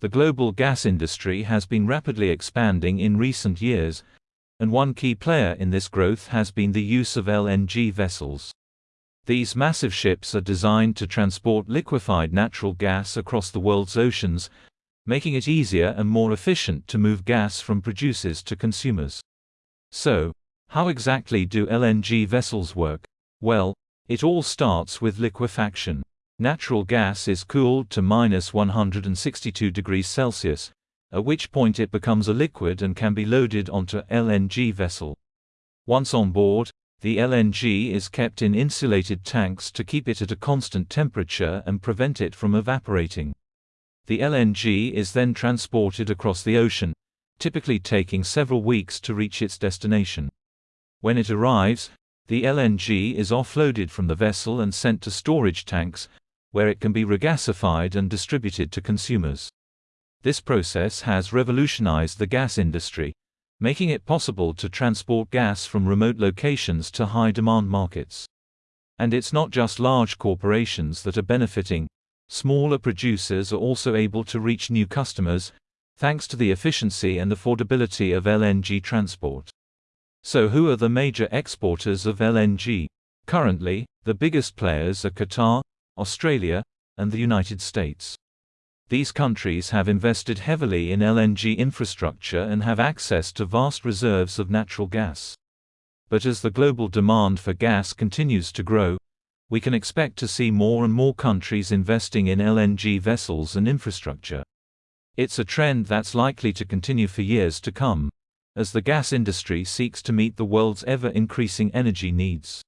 The global gas industry has been rapidly expanding in recent years, and one key player in this growth has been the use of LNG vessels. These massive ships are designed to transport liquefied natural gas across the world's oceans, making it easier and more efficient to move gas from producers to consumers. So, how exactly do LNG vessels work? Well, it all starts with liquefaction. Natural gas is cooled to minus 162 degrees Celsius, at which point it becomes a liquid and can be loaded onto LNG vessel. Once on board, the LNG is kept in insulated tanks to keep it at a constant temperature and prevent it from evaporating. The LNG is then transported across the ocean, typically taking several weeks to reach its destination. When it arrives, the LNG is offloaded from the vessel and sent to storage tanks, where it can be regasified and distributed to consumers. This process has revolutionized the gas industry, making it possible to transport gas from remote locations to high-demand markets. And it's not just large corporations that are benefiting, smaller producers are also able to reach new customers, thanks to the efficiency and affordability of LNG transport. So who are the major exporters of LNG? Currently, the biggest players are Qatar, Australia, and the United States. These countries have invested heavily in LNG infrastructure and have access to vast reserves of natural gas. But as the global demand for gas continues to grow, we can expect to see more and more countries investing in LNG vessels and infrastructure. It's a trend that's likely to continue for years to come, as the gas industry seeks to meet the world's ever increasing energy needs.